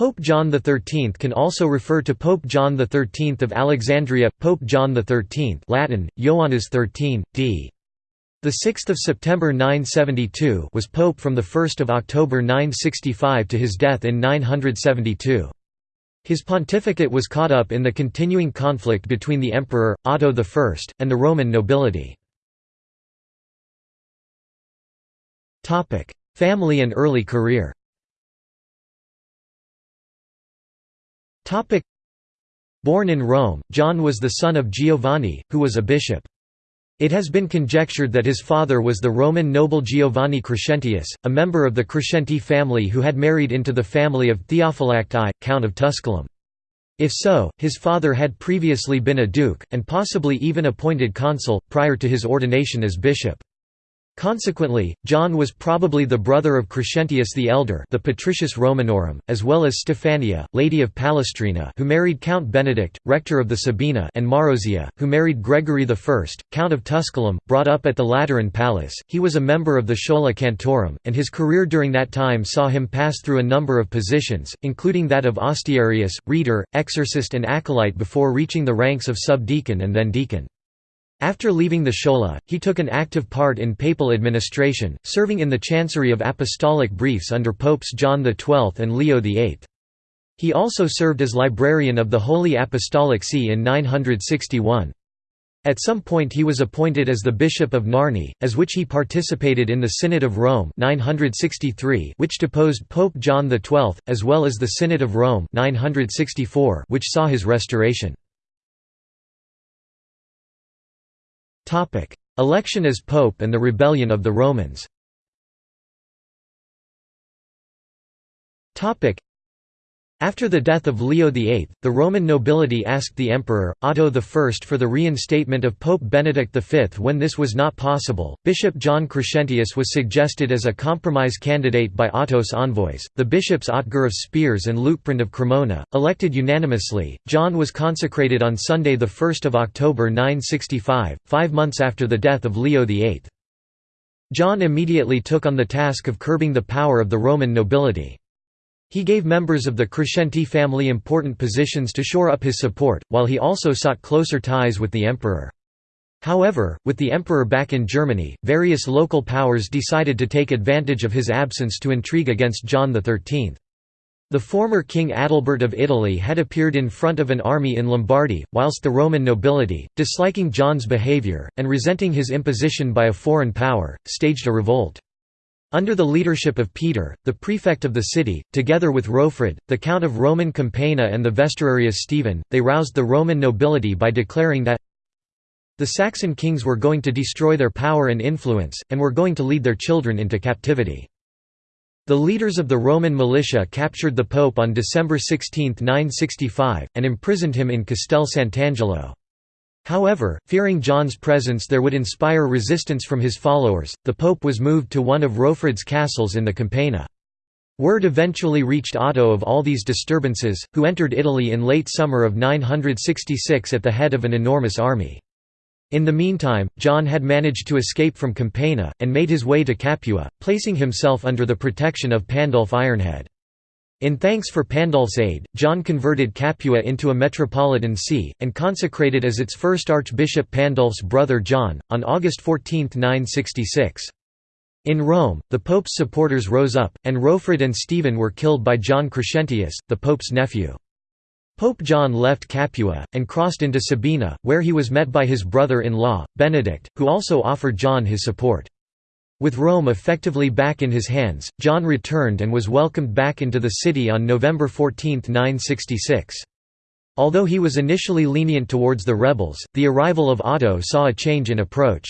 Pope John XIII can also refer to Pope John XIII of Alexandria, Pope John XIII Latin, Ioannis XIII, d. 6 September 972 was pope from 1 October 965 to his death in 972. His pontificate was caught up in the continuing conflict between the emperor, Otto I, and the Roman nobility. Family and early career Born in Rome, John was the son of Giovanni, who was a bishop. It has been conjectured that his father was the Roman noble Giovanni Crescentius, a member of the Crescenti family who had married into the family of Theophylacti, Count of Tusculum. If so, his father had previously been a duke, and possibly even appointed consul, prior to his ordination as bishop. Consequently, John was probably the brother of Crescentius the Elder the Patricius Romanorum, as well as Stephania, Lady of Palestrina who married Count Benedict, rector of the Sabina and Marozia, who married Gregory I, Count of Tusculum, brought up at the Lateran Palace. He was a member of the Schola Cantorum, and his career during that time saw him pass through a number of positions, including that of ostiarius, reader, exorcist and acolyte before reaching the ranks of subdeacon and then deacon. After leaving the Schola, he took an active part in papal administration, serving in the chancery of apostolic briefs under Popes John XII and Leo VIII. He also served as librarian of the Holy Apostolic See in 961. At some point he was appointed as the Bishop of Narni, as which he participated in the Synod of Rome 963 which deposed Pope John XII, as well as the Synod of Rome 964 which saw his restoration. Election as pope and the rebellion of the Romans after the death of Leo VIII, the Roman nobility asked the emperor, Otto I for the reinstatement of Pope Benedict V. When this was not possible, Bishop John Crescentius was suggested as a compromise candidate by Otto's envoys, the bishops Otger of Spires and Liutprand of Cremona. Elected unanimously, John was consecrated on Sunday 1 October 965, five months after the death of Leo VIII. John immediately took on the task of curbing the power of the Roman nobility. He gave members of the Crescenti family important positions to shore up his support, while he also sought closer ties with the emperor. However, with the emperor back in Germany, various local powers decided to take advantage of his absence to intrigue against John XIII. The former King Adalbert of Italy had appeared in front of an army in Lombardy, whilst the Roman nobility, disliking John's behaviour, and resenting his imposition by a foreign power, staged a revolt. Under the leadership of Peter, the prefect of the city, together with Rofrid, the count of Roman Campania and the Vesturarius Stephen, they roused the Roman nobility by declaring that the Saxon kings were going to destroy their power and influence, and were going to lead their children into captivity. The leaders of the Roman militia captured the pope on December 16, 965, and imprisoned him in Castel Sant'Angelo. However, fearing John's presence there would inspire resistance from his followers, the pope was moved to one of Rofrid's castles in the Campania. Word eventually reached Otto of all these disturbances, who entered Italy in late summer of 966 at the head of an enormous army. In the meantime, John had managed to escape from Campania, and made his way to Capua, placing himself under the protection of Pandulf Ironhead. In thanks for Pandulf's aid, John converted Capua into a metropolitan see, and consecrated as its first archbishop Pandulf's brother John, on August 14, 966. In Rome, the pope's supporters rose up, and Rofrid and Stephen were killed by John Crescentius, the pope's nephew. Pope John left Capua, and crossed into Sabina, where he was met by his brother-in-law, Benedict, who also offered John his support. With Rome effectively back in his hands, John returned and was welcomed back into the city on November 14, 966. Although he was initially lenient towards the rebels, the arrival of Otto saw a change in approach.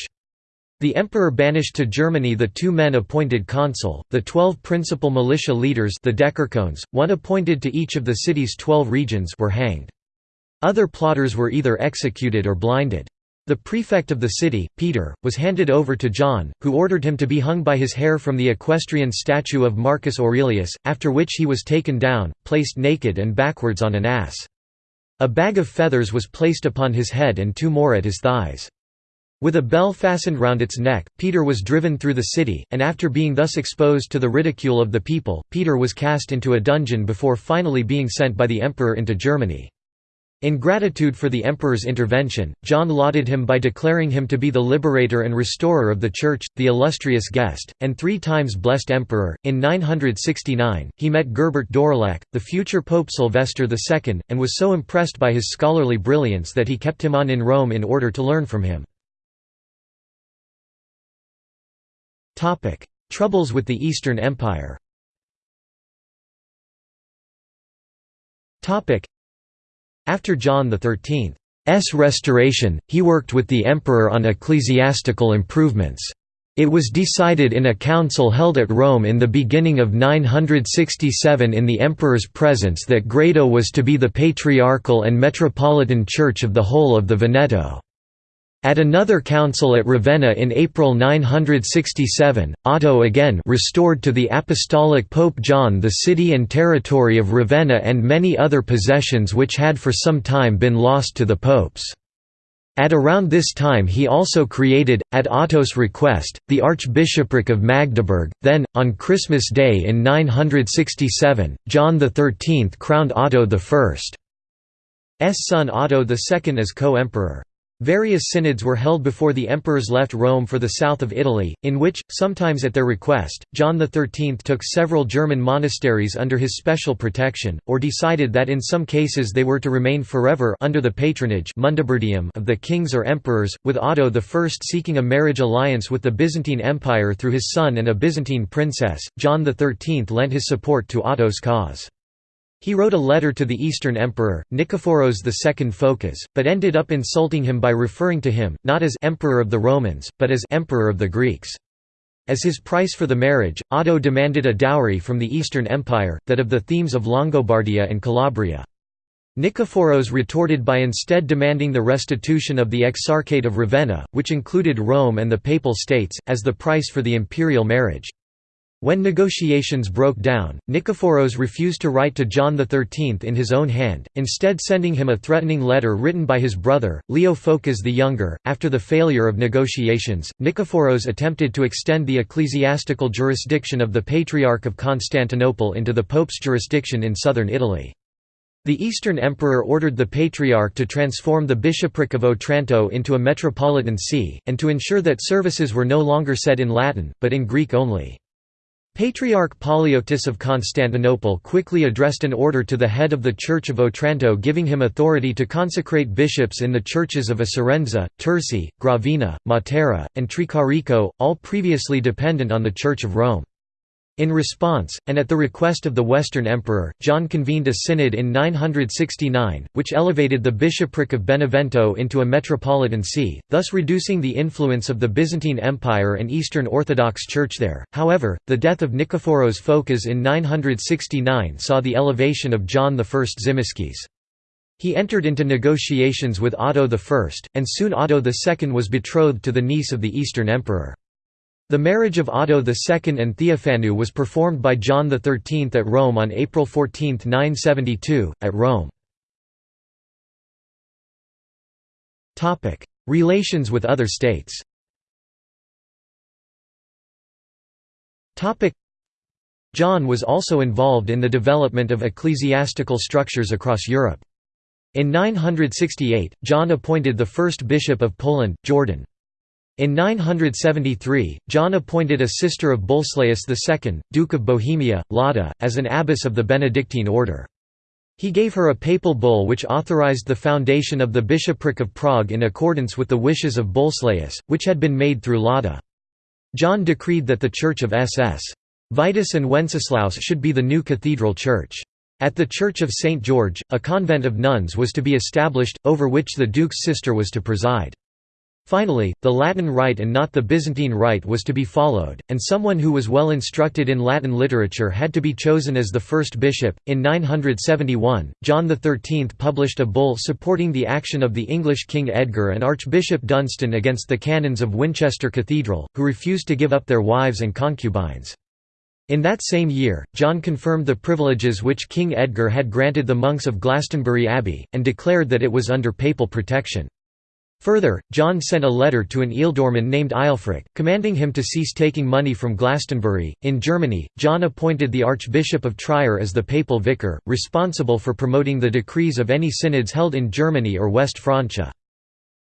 The emperor banished to Germany the two men appointed consul, the twelve principal militia leaders the Decercones, one appointed to each of the city's twelve regions were hanged. Other plotters were either executed or blinded. The prefect of the city, Peter, was handed over to John, who ordered him to be hung by his hair from the equestrian statue of Marcus Aurelius, after which he was taken down, placed naked and backwards on an ass. A bag of feathers was placed upon his head and two more at his thighs. With a bell fastened round its neck, Peter was driven through the city, and after being thus exposed to the ridicule of the people, Peter was cast into a dungeon before finally being sent by the emperor into Germany. In gratitude for the emperor's intervention, John lauded him by declaring him to be the liberator and restorer of the Church, the illustrious guest, and three times blessed emperor. In 969, he met Gerbert d'Aurillac, the future Pope Sylvester II, and was so impressed by his scholarly brilliance that he kept him on in Rome in order to learn from him. Troubles with the Eastern Empire after John XIII's restoration, he worked with the emperor on ecclesiastical improvements. It was decided in a council held at Rome in the beginning of 967 in the emperor's presence that Grado was to be the patriarchal and metropolitan church of the whole of the Veneto. At another council at Ravenna in April 967, Otto again restored to the apostolic Pope John the city and territory of Ravenna and many other possessions which had for some time been lost to the popes. At around this time he also created, at Otto's request, the Archbishopric of Magdeburg. Then, on Christmas Day in 967, John XIII crowned Otto I's son Otto II as co-emperor. Various synods were held before the emperors left Rome for the south of Italy, in which, sometimes at their request, John XIII took several German monasteries under his special protection, or decided that in some cases they were to remain forever under the patronage of the kings or emperors, with Otto I seeking a marriage alliance with the Byzantine Empire through his son and a Byzantine princess. John XIII lent his support to Otto's cause. He wrote a letter to the Eastern Emperor, Nikephoros II Phocas, but ended up insulting him by referring to him, not as «Emperor of the Romans», but as «Emperor of the Greeks». As his price for the marriage, Otto demanded a dowry from the Eastern Empire, that of the themes of Longobardia and Calabria. Nikephoros retorted by instead demanding the restitution of the Exarchate of Ravenna, which included Rome and the Papal States, as the price for the imperial marriage. When negotiations broke down, Nikephoros refused to write to John XIII in his own hand, instead sending him a threatening letter written by his brother, Leo Phocas the Younger. After the failure of negotiations, Nikephoros attempted to extend the ecclesiastical jurisdiction of the Patriarch of Constantinople into the Pope's jurisdiction in southern Italy. The Eastern Emperor ordered the Patriarch to transform the bishopric of Otranto into a metropolitan see, and to ensure that services were no longer said in Latin, but in Greek only. Patriarch Polyeuctus of Constantinople quickly addressed an order to the head of the Church of Otranto giving him authority to consecrate bishops in the churches of Acerenza, Tursi, Gravina, Matera, and Tricarico, all previously dependent on the Church of Rome. In response, and at the request of the Western Emperor, John convened a synod in 969, which elevated the bishopric of Benevento into a metropolitan see, thus reducing the influence of the Byzantine Empire and Eastern Orthodox Church there. However, the death of Nikephoros Phocas in 969 saw the elevation of John I Tzimiskes. He entered into negotiations with Otto I, and soon Otto II was betrothed to the niece of the Eastern Emperor. The marriage of Otto II and Theophanu was performed by John XIII at Rome on April 14, 972, at Rome. Relations with other states John was also involved in the development of ecclesiastical structures across Europe. In 968, John appointed the first bishop of Poland, Jordan. In 973, John appointed a sister of Boleslas II, Duke of Bohemia, Lada, as an abbess of the Benedictine order. He gave her a papal bull which authorized the foundation of the bishopric of Prague in accordance with the wishes of Boleslas, which had been made through Lada. John decreed that the Church of SS. Vitus and Wenceslaus should be the new cathedral church. At the Church of St. George, a convent of nuns was to be established, over which the duke's sister was to preside. Finally, the Latin Rite and not the Byzantine Rite was to be followed, and someone who was well instructed in Latin literature had to be chosen as the first bishop. In 971, John XIII published a bull supporting the action of the English King Edgar and Archbishop Dunstan against the canons of Winchester Cathedral, who refused to give up their wives and concubines. In that same year, John confirmed the privileges which King Edgar had granted the monks of Glastonbury Abbey, and declared that it was under papal protection. Further, John sent a letter to an ealdorman named Eilfric, commanding him to cease taking money from Glastonbury. In Germany, John appointed the Archbishop of Trier as the papal vicar, responsible for promoting the decrees of any synods held in Germany or West Francia.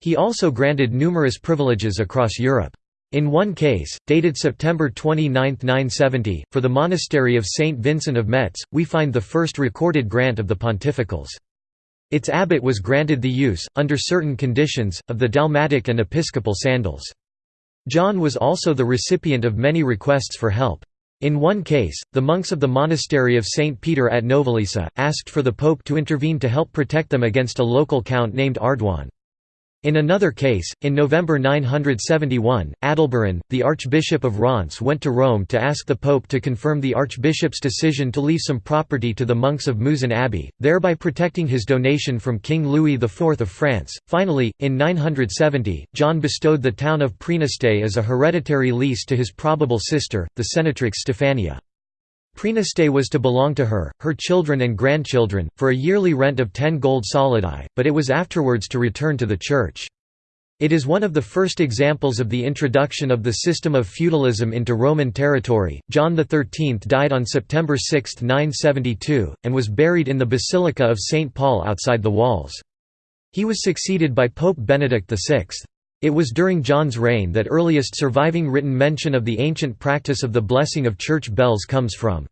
He also granted numerous privileges across Europe. In one case, dated September 29, 970, for the monastery of Saint Vincent of Metz, we find the first recorded grant of the pontificals. Its abbot was granted the use, under certain conditions, of the dalmatic and episcopal sandals. John was also the recipient of many requests for help. In one case, the monks of the monastery of St. Peter at Novalesa, asked for the pope to intervene to help protect them against a local count named Ardouin. In another case, in November 971, Adalberon, the Archbishop of Reims went to Rome to ask the Pope to confirm the Archbishop's decision to leave some property to the monks of Mouzon Abbey, thereby protecting his donation from King Louis IV of France. Finally, in 970, John bestowed the town of Praeneste as a hereditary lease to his probable sister, the senatrix Stephania. Praeneste was to belong to her, her children and grandchildren, for a yearly rent of 10 gold solidi, but it was afterwards to return to the Church. It is one of the first examples of the introduction of the system of feudalism into Roman territory. John XIII died on September 6, 972, and was buried in the Basilica of St. Paul outside the walls. He was succeeded by Pope Benedict VI. It was during John's reign that earliest surviving written mention of the ancient practice of the blessing of church bells comes from.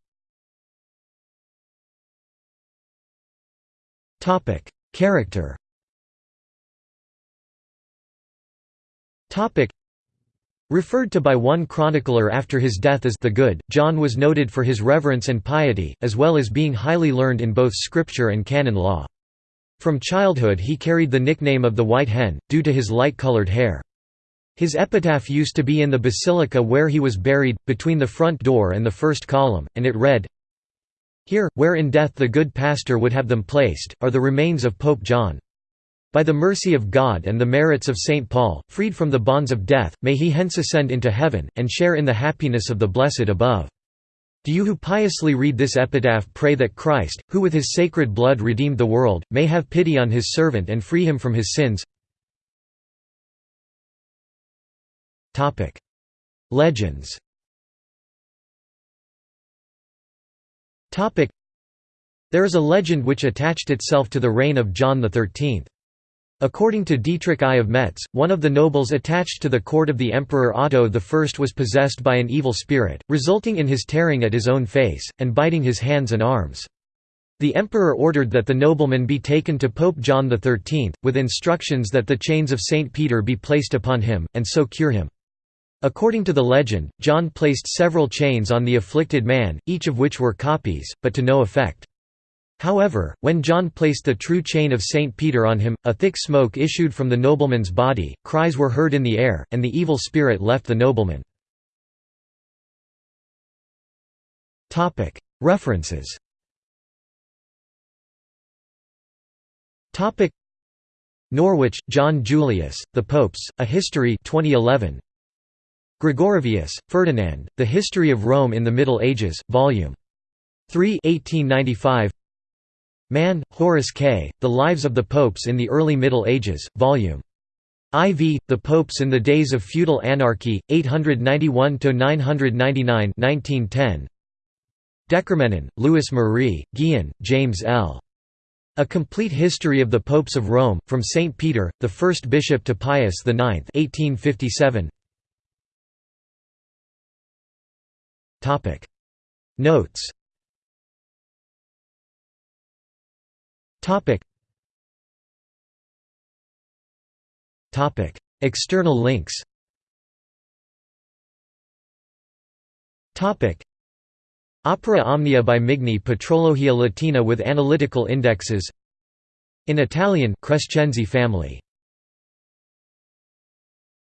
Character Referred to by one chronicler after his death as the Good, John was noted for his reverence and piety, as well as being highly learned in both scripture and canon law. From childhood he carried the nickname of the White Hen, due to his light-colored hair. His epitaph used to be in the basilica where he was buried, between the front door and the first column, and it read, Here, where in death the good pastor would have them placed, are the remains of Pope John. By the mercy of God and the merits of St. Paul, freed from the bonds of death, may he hence ascend into heaven, and share in the happiness of the blessed above. Do you who piously read this epitaph pray that Christ, who with his sacred blood redeemed the world, may have pity on his servant and free him from his sins? Legends There is a legend which attached itself to the reign of John XIII. According to Dietrich I of Metz, one of the nobles attached to the court of the Emperor Otto I was possessed by an evil spirit, resulting in his tearing at his own face, and biting his hands and arms. The emperor ordered that the nobleman be taken to Pope John XIII, with instructions that the chains of St. Peter be placed upon him, and so cure him. According to the legend, John placed several chains on the afflicted man, each of which were copies, but to no effect. However, when John placed the true chain of St. Peter on him, a thick smoke issued from the nobleman's body, cries were heard in the air, and the evil spirit left the nobleman. References Norwich, John Julius, The Popes, A History 2011. Gregorovius, Ferdinand, The History of Rome in the Middle Ages, Vol. 3 1895. Mann, Horace K., The Lives of the Popes in the Early Middle Ages, Vol. IV, The Popes in the Days of Feudal Anarchy, 891–999 1910. DeCormenin, Louis Marie, Gihon, James L. A Complete History of the Popes of Rome, from St. Peter, the first bishop to Pius IX 1857. Notes Topic. Topic. External links. Topic. Opera Omnia by Migne Patrologia Latina with analytical indexes In Italian Crescenzi family